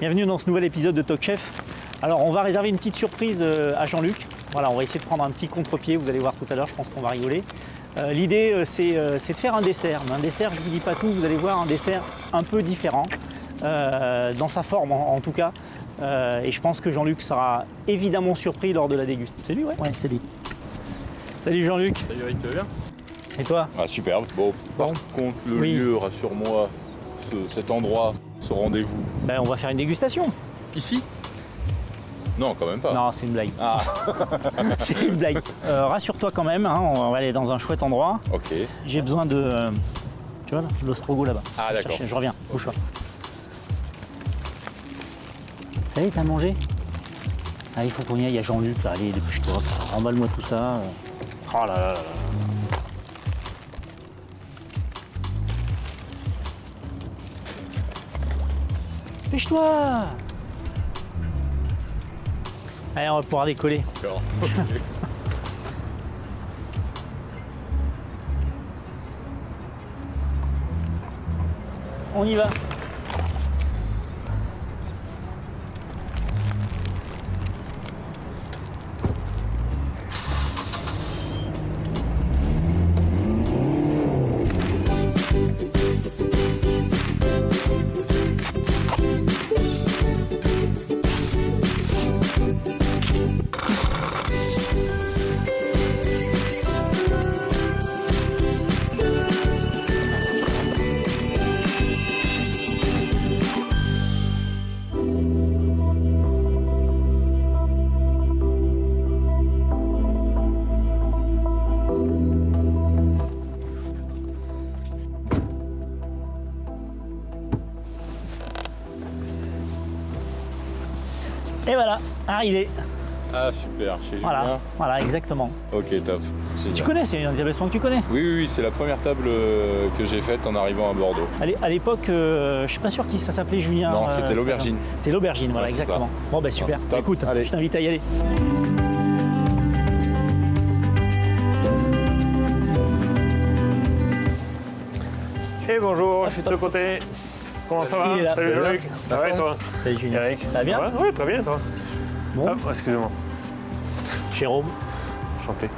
Bienvenue dans ce nouvel épisode de Talk Chef. Alors on va réserver une petite surprise euh, à Jean-Luc. Voilà, on va essayer de prendre un petit contre-pied, vous allez voir tout à l'heure, je pense qu'on va rigoler. Euh, L'idée euh, c'est c'est de faire un dessert. Mais un dessert, je ne vous dis pas tout, vous allez voir un dessert un peu différent, euh, dans sa forme en, en tout cas. Euh, et je pense que Jean-Luc sera évidemment surpris lors de la dégustation. C'est lui, ouais? Ouais, c'est lui. Salut Jean-Luc. Salut Eric, tu vas bien? Et toi? Ah superbe. Bon, par Bon. contre, le Oui. lieu, rassure-moi, ce- cet endroit, ce rendez-vous. Ben, On va faire une dégustation. Ici? Non, quand même pas. Non, c'est une blague. Ah, c'est une blague. Euh, Rassure-toi quand même, hein, on va aller dans un chouette endroit. ok. J'ai besoin de. euh, tu vois l'ostrogo là-bas. Ah, d'accord. Je reviens, bouge pas. Ça y est, t'as mangé? Ah, il faut qu'on y aille, il y a Jean-Luc là, allez, dépêche-toi, remballe-moi tout ça. Oh là là là Dépêche-toi Allez, on va pouvoir décoller. D'accord. On y va. Et voilà, arrivé. Ah super, chez Voilà, Julien. voilà, exactement. Ok, top. Génial. Tu connais, c'est un établissement que tu connais. Oui, oui, oui, c'est la première table euh, que j'ai faite en arrivant à Bordeaux. À l'é- À l'époque, euh, je suis pas sûr qui ça s'appelait Julien. Non, euh, c'était l'aubergine. C'est l'aubergine, voilà, Ouais, exactement. Bon, bah super. Écoute, Allez. je t'invite à y aller. Et bonjour, je suis de ce côté. Comment ça va là. Salut Jean-Luc. Ça va et toi Salut Julien. Eric Ça va bien Ouais, ouais, très bien toi. Bon, Hop, excusez-moi. Jérôme. Chanté.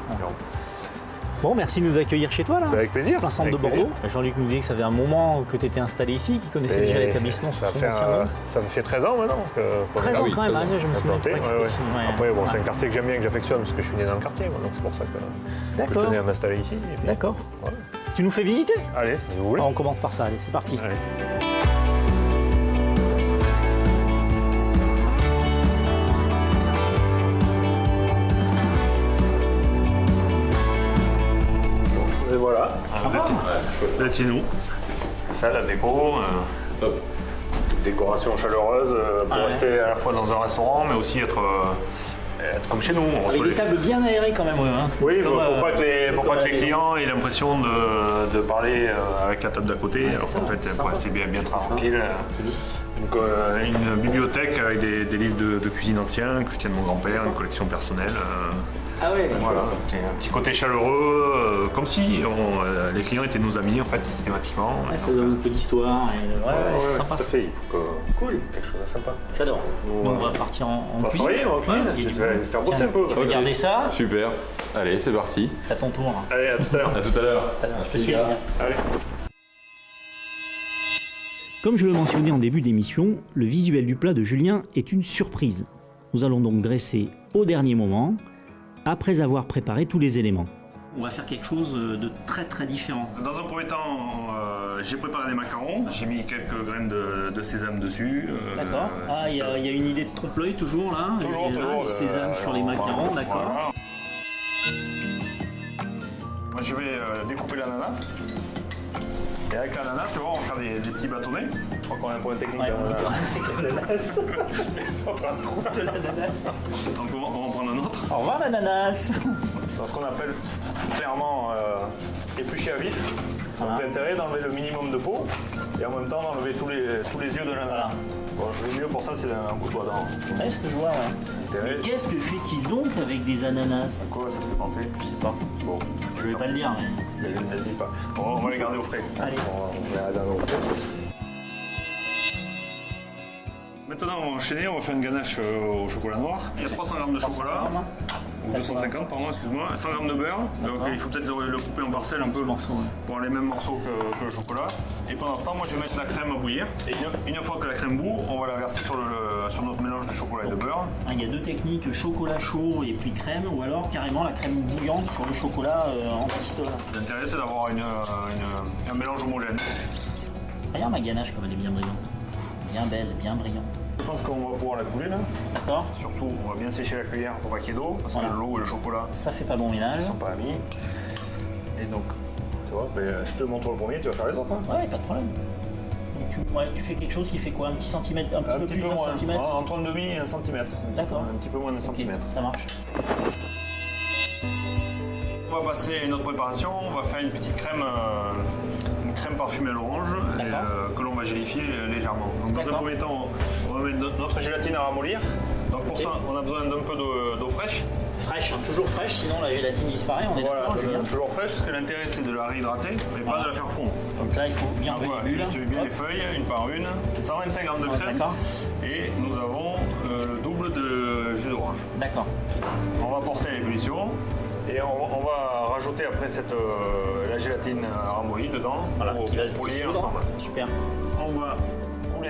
Bon, merci de nous accueillir chez toi là. Avec plaisir. plein centre avec de Bordeaux. plaisir. Jean-Luc nous disait que ça faisait un moment que tu étais installé ici, qu'il connaissait déjà l'établissement ça fait, nom. ça me fait 13 ans maintenant que qu'on est 13 là. ans oui, quand même, 13 ans. hein, je me souviens implanté, pas que ouais, c'était ouais. ici. ouais. Après, bon, c'est un quartier que j'aime bien, que j'affectionne parce que je suis né dans le quartier, moi, donc c'est pour ça que, que je tenais à m'installer ici. d'accord. Tu nous fais visiter Allez, si vous voulez. Ah, On commence par ça, allez, c'est parti. Allez. Êtes chez nous. Ça, la déco. euh, décoration chaleureuse euh, pour Ah ouais. rester à la fois dans un restaurant, mais aussi être, euh, être comme chez nous. On Avec des les- tables bien aérées quand même, hein. Oui, Comme, pour, pour pas que les, pour pas que clients aient l'impression de, de parler avec la table d'à côté, alors qu'en fait, pour rester bien, bien tranquille. Une, euh, bibliothèque avec des, des livres de, de cuisine anciens que je tiens de mon grand-père, une collection personnelle. euh, Ah ouais, voilà, un petit, côté chaleureux, euh, comme si on, euh, les clients étaient nos amis en fait systématiquement. Ouais, ça donne un peu d'histoire. et- Ouais, ouais, c'est sympa. tout à ça. fait, il faut que Cool, quelque chose de sympa. j'adore. Nous, Nous, on euh, va partir en, en On va cuisine. Je vais faire- bosser un peu. Regardez ça, Super. Allez, c'est parti. c'est à ton tour. Allez, à tout à l'heure. À tout à l'heure. Je te suis. Allez. Comme je le mentionnais en début d'émission, le visuel du plat de Julien est une surprise. Nous allons donc dresser au dernier moment, après avoir préparé tous les éléments. On va faire quelque chose de très très différent. Dans un premier temps, euh, j'ai préparé des macarons. J'ai mis quelques graines de, de sésame dessus. euh, D'accord. Ah, il y, a- il y a une idée de trompe-l'œil toujours là. Toujours, Il y a toujours. Du euh, sésame sur les macarons, d'accord. voilà. Moi, je vais euh, découper l'ananas. Et avec l'ananas, tu vois, on va faire des, des petits bâtonnets. Je crois qu'on a un point technique Ouais, on va l'ananas. Donc, De l'ananas. on va, on va en prendre un autre. Au revoir l'ananas. Dans ce qu'on appelle clairement euh, éplucher à vif. Donc l'intérêt d'enlever le minimum de peau et en même temps d'enlever tous les, tous les yeux de l'ananas. Bon, le mieux pour ça, c'est un couteau à dents. Ouais, ce que je vois, ouais. Intérêt. Mais qu'est-ce que fait-il donc avec des ananas Quoi ça te fait penser Je sais pas. Bon, Je vais pas le dire, mais. ne le dis pas. On, on va les garder au frais. Allez. On les réserver au frais. Maintenant, on va enchaîner, on va faire une ganache euh, au chocolat noir. Il y a 300 grammes de chocolat, ou 250, pardon, excuse-moi, 100 grammes de beurre. Donc il faut peut-être le, le couper en parcelles un peu morceaux, ouais. pour les mêmes morceaux que, que le chocolat. Et pendant ce temps, moi je vais mettre la crème à bouillir. Et une, une fois que la crème bout, on va la verser sur, le, sur notre mélange de chocolat et de beurre. Ah, Il y a deux techniques, chocolat chaud et puis crème, ou alors carrément la crème bouillante sur le chocolat euh, en pistolet. L'intérêt c'est d'avoir une- une- un mélange homogène. Regarde ma ganache comme elle est bien brillante. Bien belle, bien brillante. Je pense qu'on va pouvoir la couler là. D'accord Surtout, on va bien sécher la cuillère pour pas qu'il y ait d'eau, parce Voilà. que l'eau et le chocolat Ça fait pas bon ménage. ne sont pas amis. Et donc, tu vois, ben, je te montre le premier, tu vas faire les autres. hein. Ouais, pas de problème. Donc tu, ouais, tu fais quelque chose qui fait quoi Un petit centimètre, un petit Un peu petit plus d'un moins, centimètre en- entre un demi et un centimètre. D'accord. Un petit peu moins d'un centimètre. Ça marche. On va passer à une autre préparation. On va faire une petite crème, euh, une crème parfumée à l'orange euh, que l'on va gélifier légèrement. Donc, dans un premier temps, on va mettre notre- gélatine à ramollir. Donc pour ça, on a besoin d'un peu d'eau d'eau fraîche. Fraîche, hein, toujours fraîche, sinon la gélatine disparaît, on est Voilà, d'accord, Julien toujours fraîche, parce que l'intérêt c'est de la réhydrater, mais pas de la faire fondre. Donc là, il faut bien enlever voilà, tu, tu mets bien Hop. les feuilles, une par une. 125 grammes de crème. d'accord. Et nous avons euh, le double de jus d'orange. D'accord. On va porter à l'ébullition et on, on va rajouter après cette, euh, la gélatine ramollie dedans Voilà, pour, qui va se pour lier dissoudre. ensemble. Super. On va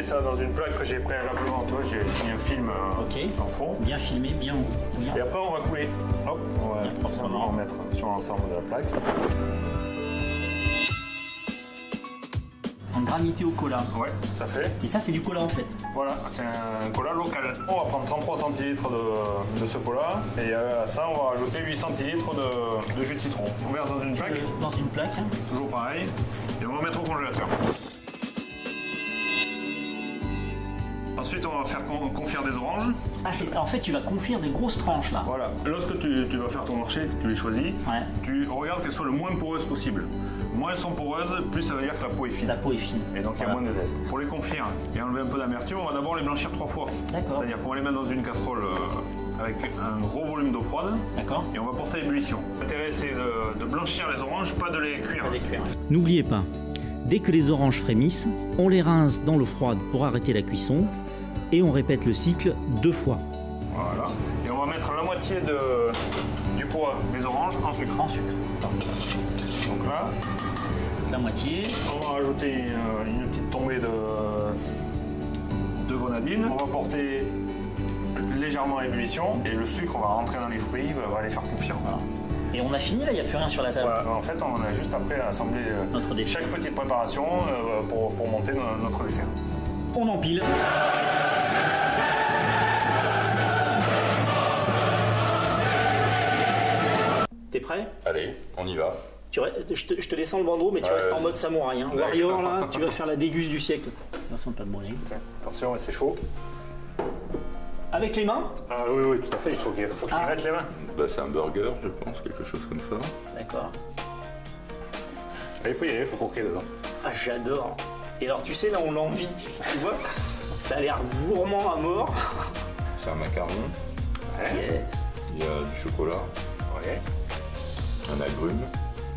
ça dans une plaque que j'ai préalablement, tu vois, j'ai mis un film euh, en fond. Bien filmé, bien haut. Bien. Et après on va couler. Hop, on va proprement. mettre sur l'ensemble de la plaque. En granité au cola. Ouais, tout à fait. Et ça, c'est du cola en fait. Voilà, c'est un cola local. On va prendre 33 centilitres de, de ce cola et euh, à ça on va rajouter 8 centilitres de, de jus de citron. On verse dans une plaque, Euh, Dans une plaque. hein. toujours pareil, et on va mettre au congélateur. Ensuite on va faire con- confire des oranges. Ah, c'est- en fait, tu vas confire des grosses tranches là. Voilà, lorsque tu, tu vas faire ton marché, que tu les choisis, Ouais. tu regardes qu'elles soient le moins poreuses possible. Moins elles sont poreuses, plus ça veut dire que la peau est fine. La peau est fine. Et donc il y a moins de zeste. Pour les confire et enlever un peu d'amertume, on va d'abord les blanchir trois fois. D'accord. C'est-à-dire qu'on va les mettre dans une casserole euh, avec un gros volume d'eau froide D'accord et on va porter à ébullition. L'intérêt c'est de, de blanchir les oranges, pas de les cuire. N'oubliez pas, dès que les oranges frémissent, on les rince dans l'eau froide pour arrêter la cuisson et on répète le cycle deux fois. Voilà. Et on va mettre la moitié de, du poids des oranges en sucre. En sucre. Donc là, La moitié. on va rajouter une, une petite tombée de, de grenadine. On va porter légèrement à ébullition et le sucre va rentrer dans les fruits, va, va les faire confire. Voilà. Et on a fini là, il n'y a plus rien sur la table. Voilà, en fait, on a juste après à assembler euh, Notre dessert. chaque petite préparation euh, pour, pour monter no- notre dessert. On empile. Prêt Allez, on y va. tu re- je, te, je te descends le bandeau, mais tu restes en mode samouraï. Hein. Warrior, là, tu vas faire la déguste du siècle. Attention de pas te brûler. Attention, c'est chaud. Avec les mains Ah oui, oui, tout à fait, il faut qu'il faut qu'il Ah. mette les mains. Bah, c'est un burger, je pense, quelque chose comme ça. D'accord. Il faut y aller, il faut croquer dedans. Ah, j'adore. Et alors, tu sais, là, on l'envie, tu, tu vois Ça a l'air gourmand à mort. C'est un macaron, Yes. il y a du chocolat, Ouais. Un agrume.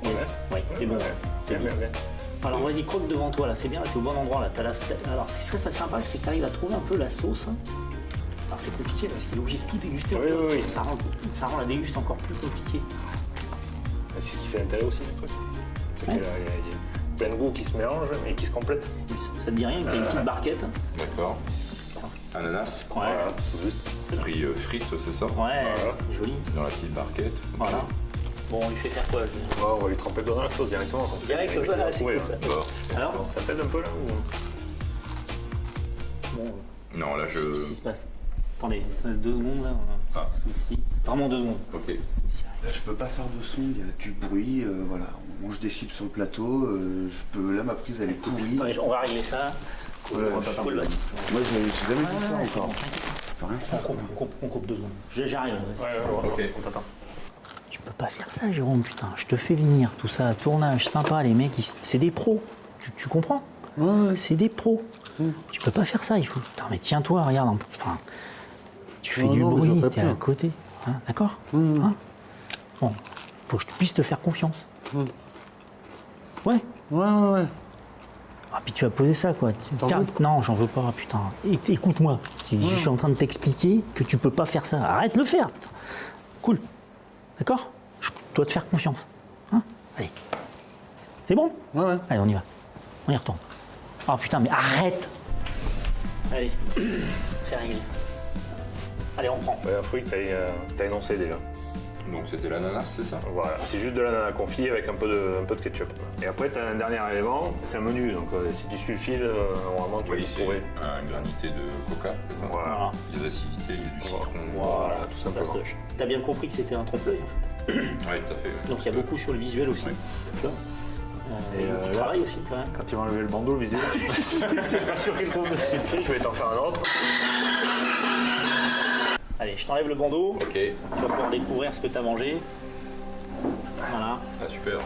Yes. Ouais, t'es bon. T'es Bien, bon. bien, bien. Alors vas-y, croque devant toi, là, c'est bien, là, t'es au bon endroit, là. La... Alors ce qui serait sympa, c'est que t'arrives à trouver un peu la sauce. hein. Alors c'est compliqué, parce qu'il est obligé de tout déguster. Oui, oui, oui. Ça, rend... ça rend la déguste encore plus compliquée. C'est ce qui fait l'intérêt aussi du truc. C'est Ouais. qu'il y y a- il y a plein de goûts qui se mélangent et qui se complètent. Ça, ça te dit rien, t'as une petite barquette D'accord. Ananas, Ouais. Voilà, tout juste. pris euh, frites, c'est ça? Ouais, Voilà. joli. Dans la petite barquette. Voilà. Bon, on lui fait faire quoi je- Bon, on va lui tremper dedans la sauce directement. comme. Direct, comme ça, là, c'est cool, ça. Bon. Alors ça t'aide un peu là ou... Bon, Non, là, je... qu'est-ce qui se passe? Attendez, deux secondes, là. Ah. Souci. Vraiment deux secondes. Ok. Là, je peux pas faire de son, il y a du bruit, euh, voilà. On mange des chips sur le plateau, euh, je peux... Là, ma prise, elle est pourrie. Attendez, on va régler ça. Voilà, On va pas je- parler. Moi, j'ai jamais vu ça bon, encore. On faire. coupe, on coupe, on coupe deux secondes. J'arrive. Ouais, ouais, ouais, Ok. on t'attend. Tu peux pas faire ça, Jérôme, putain. Je te fais venir, tout ça, tournage sympa, les mecs, ils- c'est des pros. Tu, tu comprends? C'est des pros. Tu peux pas faire ça, il faut. Putain, mais tiens-toi, regarde. Enfin, tu fais Non, du non, bruit, t'es à côté. Hein, D'accord? Hein? Bon, faut que je puisse te faire confiance. Ouais, Ouais, ouais, ouais. Ah, puis tu vas poser ça, quoi. Non, j'en veux pas, putain. Éc- Écoute-moi. Je suis en train de t'expliquer que tu peux pas faire ça. Arrête de le faire. Cool. D'accord? Dois te faire confiance. Hein Allez. C'est bon Ouais, ouais. Allez, on y va. On y retourne. Oh putain, mais arrête Allez, c'est réglé. Allez, on prend. Ouais, un fruit que tu as, énoncé déjà. Donc c'était l'ananas, c'est ça Voilà, c'est juste de l'ananas confit avec un peu de, un peu de ketchup. Et après, tu as un dernier élément, c'est un menu. Donc euh, si tu suis le fil, euh, normalement, tu vas Oui, y c'est trouver. un granité de coca. Voilà. Il y a de l'acidité, il y a du citron. Voilà, tout simplement. Fastoche. T'as bien compris que c'était un trompe-l'œil, en fait. Oui, tout à fait. ouais. Donc il y a beaucoup sur le visuel aussi. Tu vois Euh, Et, et euh, aussi, quand même. Quand tu vas enlever le bandeau, le visuel, je suis sûr qu'il tombe dessus je vais t'en faire un autre. Allez, je t'enlève le bandeau. Ok, Tu vas pouvoir découvrir ce que t'as mangé. Voilà. ah, super.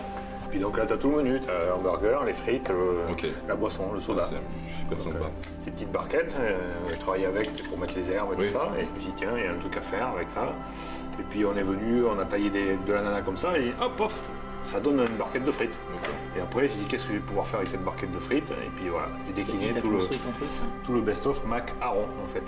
Puis donc là, tu as tout le menu. Tu as hamburger, les frites, le- la boisson, le soda. C'est super sympa. Ces petites barquettes, euh, je travaillais avec pour mettre les herbes et Oui. tout ça. Et je me suis dit, tiens, il y a un truc à faire avec ça. Et puis on est venu, on a taillé des- de l'ananas comme ça, et hop, pof, ça donne une barquette de frites. Et après, j'ai dit, qu'est-ce que je vais pouvoir faire avec cette barquette de frites? Et puis voilà, j'ai décliné tout le, hein. tout le best-of Mac Aron, en fait.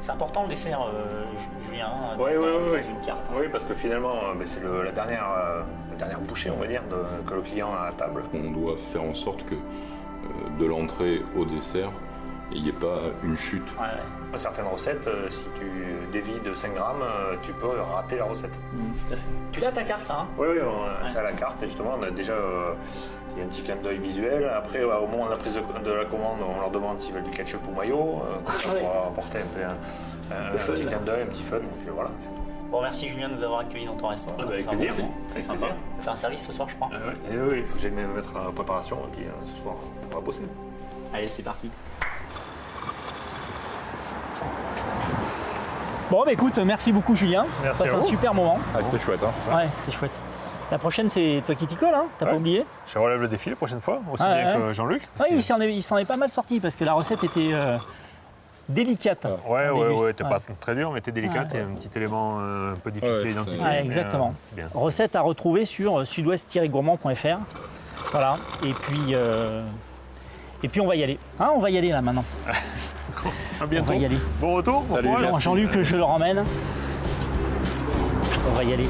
C'est important le dessert, euh, Ju- Julien, Oui, dans- oui, dans oui. une carte. hein. Oui, parce que finalement, euh, ben, c'est la, dernière, euh, la dernière bouchée, on va dire, de- que le client a à table. On doit faire en sorte que euh, de l'entrée au dessert, il n'y ait pas une chute. Ouais, ouais. Certaines recettes, euh, si tu dévis de 5 grammes, euh, tu peux rater la recette. Mm, tout à fait. Tu l'as ta carte, ça hein? Oui, oui, on- c'est à la carte et justement, on a déjà euh, il y a un petit clin d'œil visuel. Après, ouais, au moment de la prise de, de la commande, on leur demande s'ils veulent du ketchup ou maillot, euh, comme ça Ah ouais. pour apporter un, peu un, un- Le un fun, petit clin d'œil, un petit fun. Et puis voilà, c'est tout. Bon, merci Julien de nous avoir accueillis dans ton restaurant. Ah bah, avec plaisir. bon moment. C'est Avec sympa. plaisir. On fait un service ce soir, je crois. Et oui, il faut que j'aille me mettre en préparation et puis euh, ce soir, on va bosser. Allez, c'est parti. Bon, bah écoute, merci beaucoup Julien. Merci Passe à un super moment. Ah, c'était chouette, hein Ouais, c'est chouette. La prochaine, c'est toi qui t'y colle, hein T'as pas Ouais. oublié Je relève le défi la prochaine fois, aussi Ah, bien ouais. que Jean-Luc. Oui, il s'en est, il s'en est pas mal sorti parce que la recette était euh, délicate. Ouais, On ouais, déguste. ouais, t'es pas très dur, mais t'es délicate. Ouais. Il y a un petit élément euh, un peu difficile Ouais, à identifier. Ouais, mais, exactement. euh, bien. Recette à retrouver sur sudouest-gourmand.fr. Voilà. Et puis, euh, et puis on va y aller. Hein, on va y aller là maintenant. À On va y aller. Bon retour. bon. Jean-Luc, je le ramène. On va y aller.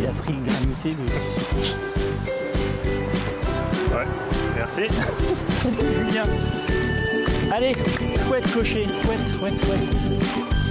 Il a pris le granité de Ouais, merci. Julien. Allez, fouette cocher, fouette, fouette, fouette.